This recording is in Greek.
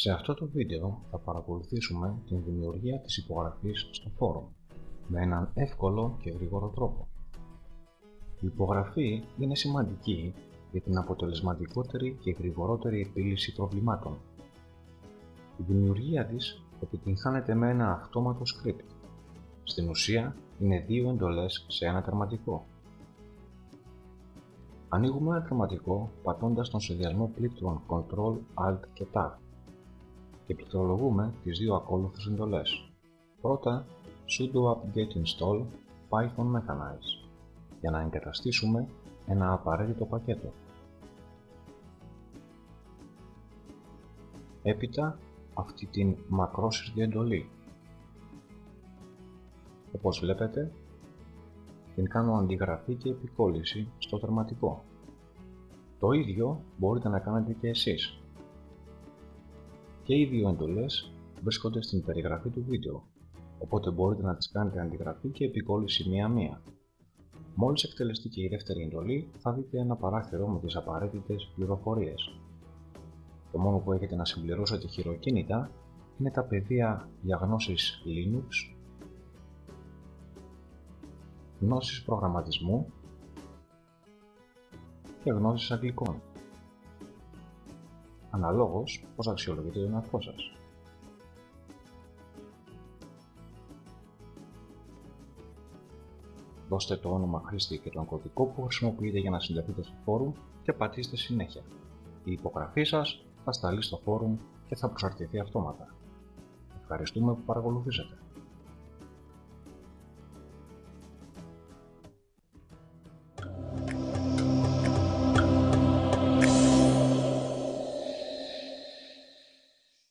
Σε αυτό το βίντεο θα παρακολουθήσουμε την δημιουργία της υπογραφής στο φόρουμ με έναν εύκολο και γρήγορο τρόπο. Η υπογραφή είναι σημαντική για την αποτελεσματικότερη και γρηγορότερη επίλυση προβλημάτων. Η δημιουργία της επιτυγχάνεται με ένα αυτόματο script. Στην ουσία είναι δύο εντολές σε ένα τερματικό. Ανοίγουμε ένα τερματικό πατώντας τον συνδυασμό πλήκτρων Ctrl, Alt και Tab και πληκτρολογούμε τις δύο ακόλουθες εντολές. Πρώτα sudo apt-get install python mechanize για να εγκαταστήσουμε ένα απαραίτητο πακέτο. Έπειτα αυτή την μακρόσυρτη εντολή. Όπως βλέπετε, την κάνω αντιγραφή και επικόλληση στο τερματικό. Το ίδιο μπορείτε να κάνετε και εσείς. Και οι δύο εντολές βρίσκονται στην περιγραφή του βίντεο, οπότε μπορείτε να τις κάνετε αντιγραφή και επικόλληση μία-μία. Μόλις εκτελεστεί και η δεύτερη εντολή, θα δείτε ένα παράθυρο με τις απαραίτητες πληροφορίες. Το μόνο που έχετε να συμπληρώσετε χειροκίνητα είναι τα πεδία για γνώσεις Linux, γνώσεις προγραμματισμού και γνώσεις αγγλικών αναλόγως πώς αξιολογείτε τον εαυτό σας. Δώστε το όνομα χρήστη και τον κωδικό που χρησιμοποιείτε για να συνταχθείτε στο φόρουμ και πατήστε συνέχεια. Η υπογραφή σας θα σταλεί στο φόρουμ και θα προσαρτηθεί αυτόματα. Ευχαριστούμε που παρακολουθήσατε.